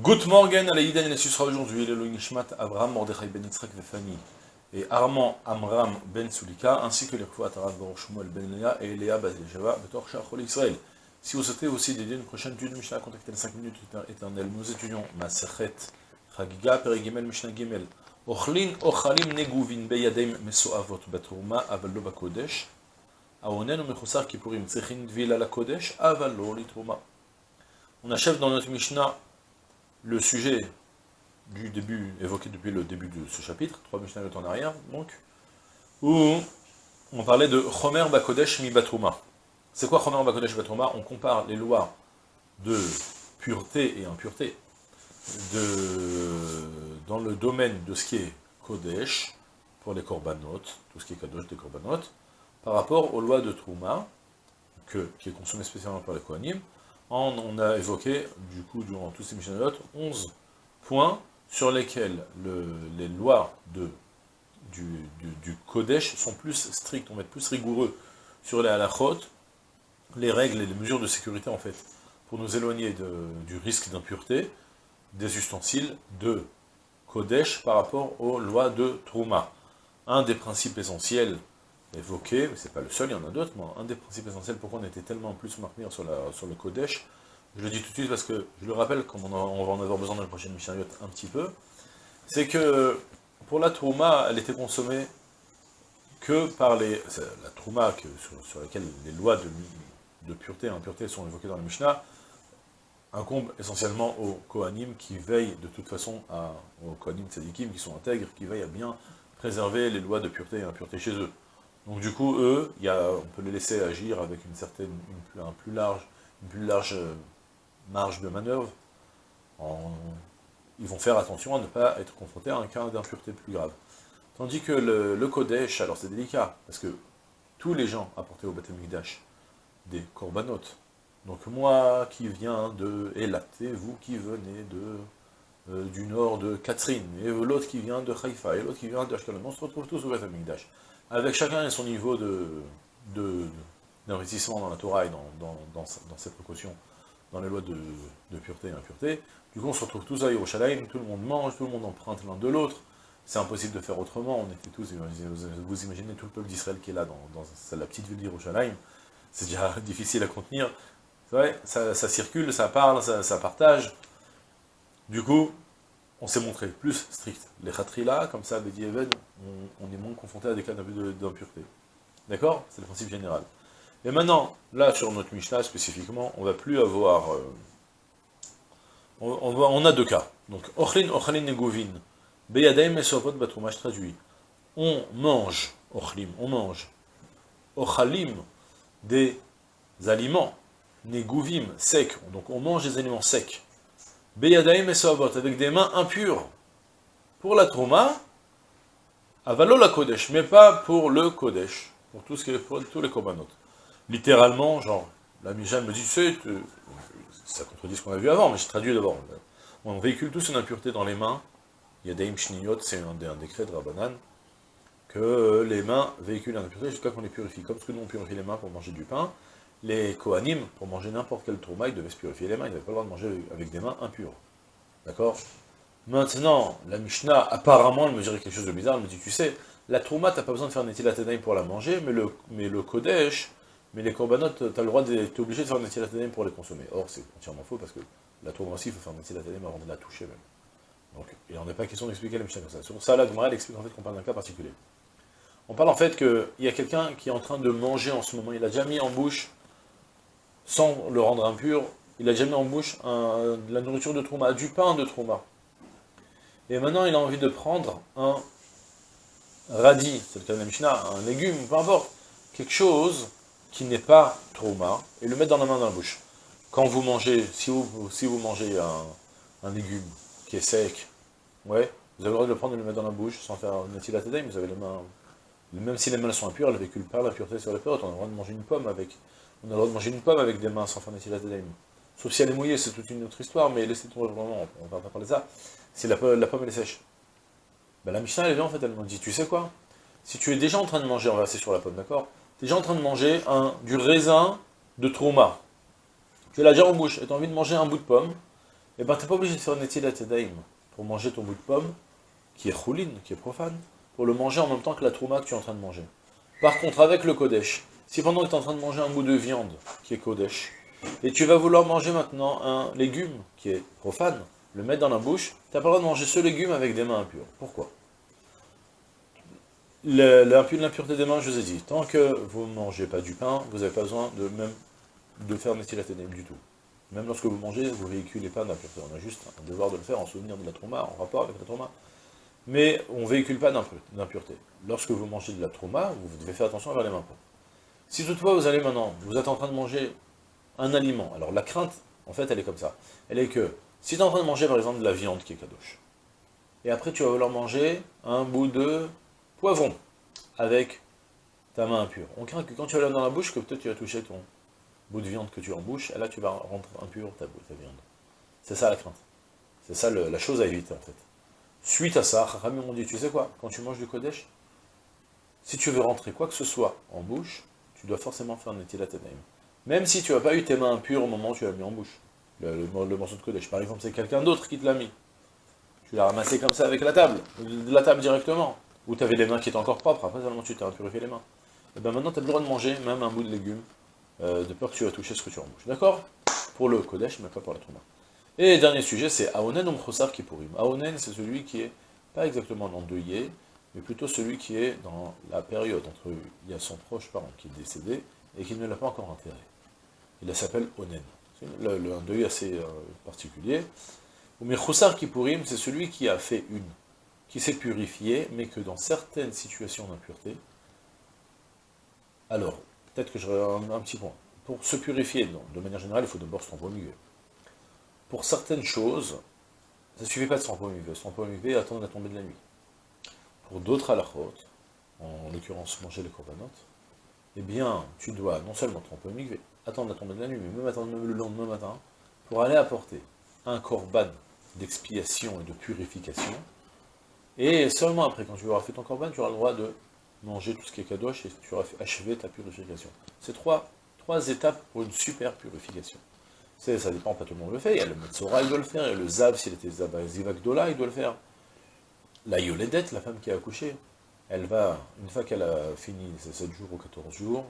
Good morning à l'Aïden, il sera aujourd'hui le Nishmat Abraham Mordechai Ben Yitzhak Vefani et Armand Amram Ben Sulika, ainsi que les Arad Baruch Ben Léa et Léa Bazéjava Betor Shachol Israël. Si vous souhaitez aussi dédier une prochaine étude de Mishnah, contactez les 5 minutes éternelles. Nous étudions Masechet Chagiga Perigimel Mishnah Gimel. Ochlin Ochalim Neguvin Beyadem Mesoavot Baturma Avallo Bakodesh. Aonen ou Mechosar Kippurim Tsekhin Dvil la Kodesh Avallo Litruma. On achève dans notre Mishnah le sujet du début, évoqué depuis le début de ce chapitre, trois Mishnah en arrière, donc, où on parlait de Chomer Bakodesh Mi Batrouma. C'est quoi Chomer Bakodesh Batrouma On compare les lois de pureté et impureté de, dans le domaine de ce qui est Kodesh, pour les korbanot, tout ce qui est Kadosh des korbanot, par rapport aux lois de Trouma, que, qui est consommé spécialement par les Kohanim, on a évoqué, du coup, durant tous ces Mishnayot, 11 points sur lesquels les lois de, du, Kodesh sont plus strictes, on va être plus rigoureux sur les halachot, les règles et les mesures de sécurité, en fait, pour nous éloigner du risque d'impureté, des ustensiles de Kodesh par rapport aux lois de Trouma. Un des principes essentiels évoqué, mais c'est pas le seul, il y en a d'autres, mais un des principes essentiels pourquoi on était tellement plus marqué sur, sur le Kodesh, je le dis tout de suite parce que je le rappelle, comme on, va en avoir besoin dans la prochaine Mishnayot un petit peu, c'est que pour la Trouma, elle était consommée que par les... La Trouma sur, laquelle les lois de, pureté et impureté sont évoquées dans la Mishnah, incombe essentiellement aux Kohanim qui veillent de toute façon à, aux Kohanim Tzadikim qui sont intègres, qui veillent à bien préserver les lois de pureté et impureté chez eux. Donc du coup, eux, on peut les laisser agir avec une certaine, un plus large, une plus large euh, marge de manœuvre. ils vont faire attention à ne pas être confrontés à un cas d'impureté plus grave. Tandis que le, Kodesh, alors c'est délicat, parce que tous les gens apportés au Beth des corbanotes, donc moi qui viens de Elat, et vous qui venez euh, du nord de Catherine, et l'autre qui vient de Haïfa, et l'autre qui vient de Ashkelon, on se retrouve tous au Beth avec chacun et son niveau d'investissement dans la Torah et dans, ses précautions, dans les lois de, pureté et impureté. Du coup, on se retrouve tous à Yerushalayim, tout le monde mange, tout le monde emprunte l'un de l'autre. C'est impossible de faire autrement, on était tous, vous imaginez tout le peuple d'Israël qui est là, dans, la petite ville d'Yerushalayim, c'est déjà difficile à contenir. Ça, circule, ça parle, ça, partage. Du coup, on s'est montré plus strict. Les là, comme ça, avec on, on est moins confronté à des cas d'impureté. D'accord? C'est le principe général. Et maintenant, là, sur notre Mishnah spécifiquement, on va plus avoir... Euh, on, a deux cas. Donc, Ochlin, Ochlin Negovin. Beyadaim et Batrumash traduit. On mange, Ochlim, on mange. Ochalim, des aliments. Neguvim, secs. Donc, on mange des aliments secs. Beyadaim et avec des mains impures. Pour la Trouma, Avalo la Kodesh, mais pas pour le Kodesh, pour, tout ce qui est, pour tous les Korbanot. Littéralement, genre, la Mijane me dit, tu ça contredit ce qu'on a vu avant, mais je traduis d'abord. On véhicule tous une impureté dans les mains. Il y a des imshniyot, c'est un, un, décret de Rabbanan, que les mains véhiculent une impureté jusqu'à qu'on les purifie. Comme ce que nous on purifie les mains pour manger du pain, les Kohanim, pour manger n'importe quel trauma, ils devaient se purifier les mains, ils n'avaient pas le droit de manger avec des mains impures. D'accord? Maintenant, la Mishnah, apparemment, elle me dirait quelque chose de bizarre, elle me dit, tu sais, la trouma, t'as pas besoin de faire un pour la manger, mais le, Kodesh, mais les korbanot, t'as le droit d'être obligé de faire un pour les consommer. Or, c'est entièrement faux, parce que la trouma aussi, il faut faire un avant de la toucher même. Donc, il n'en est pas question d'expliquer la Mishnah comme ça. Sur ça, la Gemara, elle explique en fait qu'on parle d'un cas particulier. On parle en fait qu'il y a quelqu'un qui est en train de manger en ce moment, il a déjà mis en bouche sans le rendre impur, il a déjà mis en bouche de la nourriture de trauma, du pain de trauma. Et maintenant, il a envie de prendre un radis, c'est le cas de la Mishnah, un légume, peu importe, quelque chose qui n'est pas trauma, et le mettre dans la main dans la bouche. Quand vous mangez, si vous, mangez un, légume qui est sec, ouais, vous avez le droit de le prendre et de le mettre dans la bouche sans faire une mais vous avez les mains, même si les mains sont impures, elles ne véhiculent pas l'impureté sur les peurs, on a le droit de manger une pomme avec on a le droit de manger une pomme avec des mains sans faire Netilat Sauf si elle est mouillée, c'est toute une autre histoire, mais laissez tomber vraiment, on va pas parler de ça. Si la, pomme est sèche. Ben, la Mishnah elle vient en fait, elle me dit, tu sais quoi? Si tu es déjà en train de manger, on va sur la pomme, d'accord? Tu es déjà en train de manger du raisin de trauma. Tu l'as déjà en bouche, et tu as envie de manger un bout de pomme, eh ben t'es pas obligé de faire Netilat Edaim pour manger ton bout de pomme, qui est choulin, qui est profane, pour le manger en même temps que la trouma que tu es en train de manger. Par contre, avec le Kodesh, si pendant que tu es en train de manger un bout de viande, qui est Kodesh, et tu vas vouloir manger maintenant un légume, qui est profane, le mettre dans la bouche, tu n'as pas le droit de manger ce légume avec des mains impures. Pourquoi? L'impureté des mains, je vous ai dit, tant que vous ne mangez pas du pain, vous n'avez pas besoin de même de faire Netilatenem du tout. Même lorsque vous mangez, vous véhiculez pas d'impureté. On a juste un devoir de le faire en souvenir de la trauma, en rapport avec la trauma. Mais on ne véhicule pas d'impureté. Lorsque vous mangez de la trauma, vous devez faire attention à les mains. Si toutefois vous allez maintenant, vous êtes en train de manger un aliment, alors la crainte, en fait, elle est comme ça. Elle est que, si tu es en train de manger par exemple de la viande qui est kadosh, et après tu vas vouloir manger un bout de poivron avec ta main impure. On craint que quand tu vas dans la bouche, que peut-être tu vas toucher ton bout de viande que tu as en bouche, et là tu vas rendre impur ta, ta viande. C'est ça la crainte. C'est ça la chose à éviter en fait. Suite à ça, Rami m'ont dit, tu sais quoi, quand tu manges du Kodesh, si tu veux rentrer quoi que ce soit en bouche, tu dois forcément faire un Netilat Même si tu n'as pas eu tes mains impures au moment où tu l'as mis en bouche. Le, morceau de Kodesh. Par exemple, c'est quelqu'un d'autre qui te l'a mis. Tu l'as ramassé comme ça avec la table, la table directement. Ou tu avais les mains qui étaient encore propres, après seulement tu t'es impurifié les mains. Et bien maintenant, tu as le droit de manger même un bout de légumes, euh, de peur que tu vas toucher ce que tu as en bouche. D'accord? Pour le Kodesh, mais pas pour la Trouma. Et dernier sujet, c'est Aonen ou Mchosar Kipurim. Aonen, c'est celui qui est pas exactement l'endeuillé, mais plutôt celui qui est dans la période entre il y a son proche parent qui est décédé et qui ne l'a pas encore enterré. Il s'appelle Onen. C'est un deuil assez euh, particulier. Ou Mechoussar Kipurim, c'est celui qui a fait une, qui s'est purifié, mais que dans certaines situations d'impureté, alors, peut-être que je un, petit point. Pour se purifier, de manière générale, il faut d'abord se tromper Pour certaines choses, ça ne suffit pas de se tromper au milieu. Se tromper au milieu attendre la tombée de la nuit. Pour d'autres halachot, en l'occurrence manger les corbanotes, eh bien, tu dois non seulement tromper au mikvé, attendre la tombée de la nuit, mais même attendre le lendemain matin, pour aller apporter un korban d'expiation et de purification, et seulement après, quand tu auras fait ton korban, tu auras le droit de manger tout ce qui est kadosh, et tu auras achevé ta purification. C'est trois, trois étapes pour une super purification. Ça dépend, pas tout le monde le fait, il y a le Metzora, il doit le faire, et le Zav, s'il était Zivakdola, il doit le faire la Yoledette, la femme qui a accouché, elle va, une fois qu'elle a fini ses 7 jours ou 14 jours,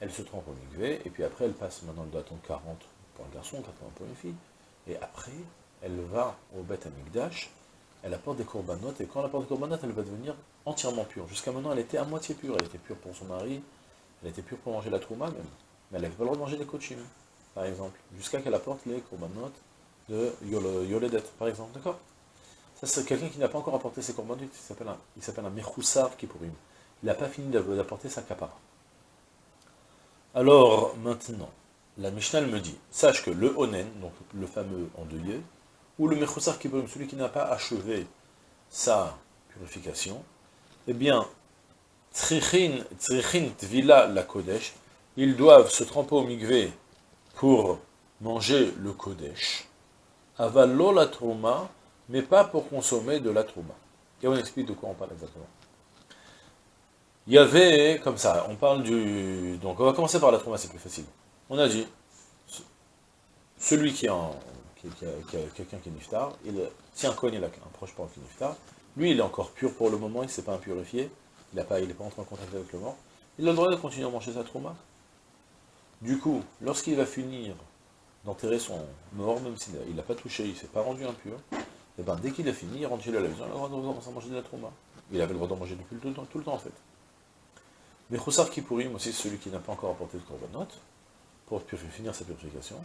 elle se trompe au migvé, et puis après elle passe, maintenant doit attendre 40 pour un garçon, 80 pour une fille, et après, elle va au Beth Amigdash, elle apporte des corbanotes, et quand elle apporte des corbanotes, elle va devenir entièrement pure. Jusqu'à maintenant, elle était à moitié pure, elle était pure pour son mari, elle était pure pour manger la trouma même, mais elle n'avait pas le droit de manger des coachim, par exemple, jusqu'à qu'elle apporte les corbanotes de Yoledet, par exemple, d'accord? Ça, c'est quelqu'un qui n'a pas encore apporté ses corbanotes, il s'appelle un, il s'appelle un Mechoussar Kipurim. Il n'a pas fini d'apporter sa kapara. Alors, maintenant, la Mishnah me dit, sache que le Onen, donc le fameux endeuillé, ou le Mechoussar Kipurim, celui qui n'a pas achevé sa purification, eh bien, Trichin, Trichin Tvila la Kodesh, ils doivent se tremper au migvé pour manger le Kodesh. Avalo la Trouma, mais pas pour consommer de la trouma. Et on explique de quoi on parle exactement. Il y avait, comme ça, on parle du... Donc on va commencer par la trouma, c'est plus facile. On a dit, celui qui, a, quelqu'un qui est niftar, si un a un proche parent qui est niftar, lui il est encore pur pour le moment, il ne s'est pas impurifié, il n'est pas, pas entré en contact avec le mort, il a le droit de continuer à manger sa trouma. Du coup, lorsqu'il va finir d'enterrer son mort, même s'il n'a pas touché, il ne s'est pas rendu impur, et eh ben, dès qu'il a fini, il rentre chez lui à la maison, il a le droit de manger de la trauma. Il avait le droit d'en manger depuis tout le temps, tout le temps en fait. Mais Khoussar Kipurim, aussi celui qui n'a pas encore apporté de korbanot, pour finir sa purification,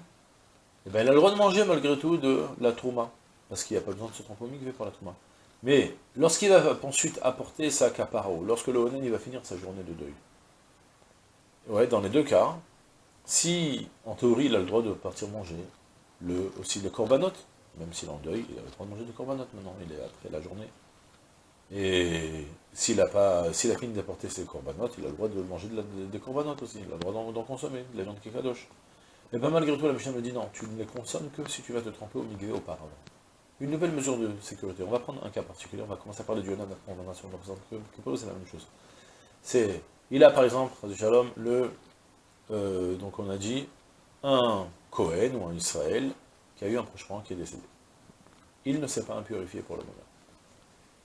eh ben, il a le droit de manger malgré tout de la trauma, parce qu'il n'y a pas besoin de se tromper au pour la trauma. Mais lorsqu'il va ensuite apporter sa caparo, lorsque le Onen il va finir sa journée de deuil, ouais, dans les deux cas, si en théorie il a le droit de partir manger le, aussi les korbanot, même s'il est en deuil, il a le droit de manger des corbanotes maintenant, il est après la journée. Et s'il a, pas, s'il a fini d'apporter ses corbanotes, il a le droit de manger des corbanotes aussi, il a le droit d'en, consommer, de la viande qui est kadosh. Mais pas malgré tout, la Mishnah me dit non, tu ne les consommes que si tu vas te tremper au migvé auparavant. Une nouvelle mesure de sécurité. On va prendre un cas particulier, on va commencer à parler du Yonan, après on va sur le c'est la même chose. C'est, il a par exemple, Shalom, le, euh, donc on a dit, un Cohen ou un Israël qui a eu un proche qui est décédé. il ne s'est pas impurifié pour le moment.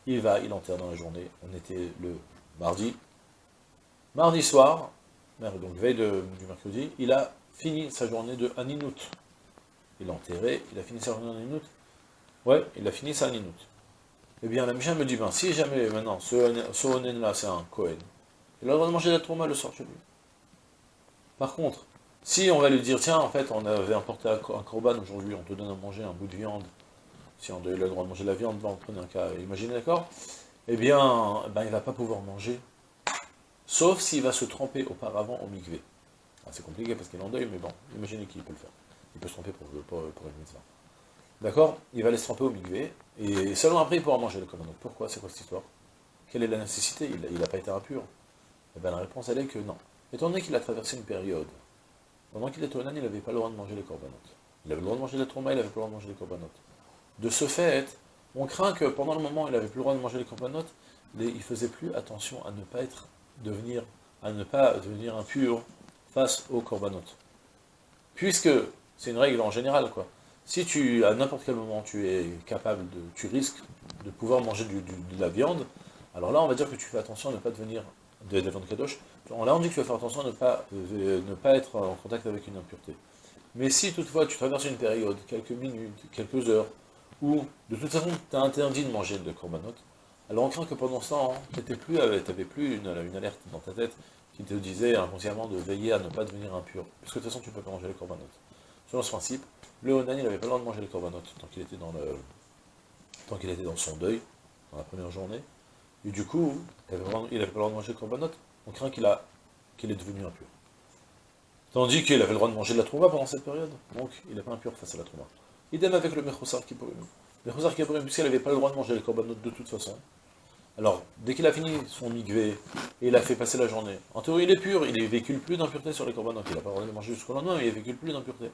Il va, il enterre dans la journée, on était le mardi. Mardi soir, donc veille du mercredi, il a fini sa journée de Aninout. Il a enterré, il a fini sa journée de Aninout. Ouais, il a fini sa Aninout. Eh bien, la Mishnah me dit, ben, si jamais maintenant, ce, Onen-là, c'est un Kohen, il a le droit de manger la tourma le soir chez lui. Par contre, si on va lui dire, tiens, en fait, on avait importé un corban aujourd'hui, on te donne à manger un bout de viande, si on a le droit de manger la viande, là, on prenait un cas, imaginez, d'accord? Eh bien, ben, il ne va pas pouvoir manger, sauf s'il va se tremper auparavant au mikvé. Ah, c'est compliqué parce qu'il est en deuil, mais bon, imaginez qu'il peut le faire. Il peut se tromper pour, pour, pour mitzvah. D'accord? Il va aller se tremper au mikvé, et seulement après il pourra manger le korbanot. Pourquoi? C'est quoi cette histoire? Quelle est la nécessité? Il n'a pas été impur. Eh bien la réponse elle est que non. Étant donné qu'il a traversé une période, pendant qu'il était au il n'avait pas le droit de manger les korbanot. Il avait le droit de manger la trauma, il n'avait pas le droit de manger les korbanot. De ce fait, on craint que pendant le moment où il n'avait plus le droit de manger les korbanot, il faisait plus attention à ne pas être, devenir, à ne pas devenir impur face aux korbanot. Puisque, c'est une règle en général, quoi. Si tu, à n'importe quel moment, tu es capable de, tu risques de pouvoir manger de la viande, alors là, on va dire que tu fais attention à ne pas devenir de la kadosh. On dit que tu faire attention à ne pas, euh, ne pas être en contact avec une impureté. Mais si toutefois tu traverses une période, quelques minutes, quelques heures, où de toute façon tu as interdit de manger de korbanot, alors on craint que pendant ce temps, tu n'avais plus, plus une, alerte dans ta tête qui te disait inconsciemment de veiller à ne pas devenir impur. Parce que de toute façon tu ne peux pas manger les korbanot. Selon ce principe, le Onan, n'avait pas le droit de manger les corbanotes tant qu'il était était dans son deuil, dans la première journée. Et du coup, il n'avait pas le droit de manger les corbanotes, on craint qu'il est devenu impur. Tandis qu'il avait le droit de manger de la trouma pendant cette période, donc il n'est pas impur face à la trouma. Idem avec le Mechosar Kipurim. Le Mechosar Kipurim, puisqu'il n'avait pas le droit de manger les corbanotes de toute façon, alors, dès qu'il a fini son migvé, et il a fait passer la journée, en théorie il est pur, il ne véhicule plus d'impureté sur les corbanotes, il n'a pas le droit de manger jusqu'au lendemain, mais il ne véhicule plus d'impureté.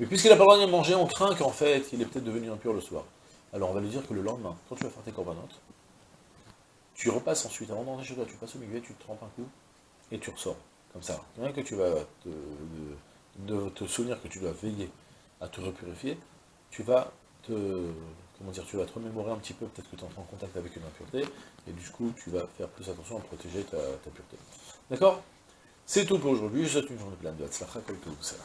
Mais puisqu'il n'a pas le droit de manger, on craint qu'en fait, il est peut-être devenu impur le soir. Alors on va lui dire que le lendemain, quand tu vas faire tes corbanotes, tu repasses ensuite, avant d'entrer chez toi, tu passes au milieu, tu te trempes un coup, et tu ressors. Comme ça. Rien que tu vas te, de, te souvenir que tu dois veiller à te repurifier, tu vas te, comment dire, tu vas te remémorer un petit peu, peut-être que tu entres en contact avec une impureté, et du coup, tu vas faire plus attention à protéger ta, pureté. D'accord? C'est tout pour aujourd'hui, je souhaite une journée pleine de Hatzlacha, comme tout ça.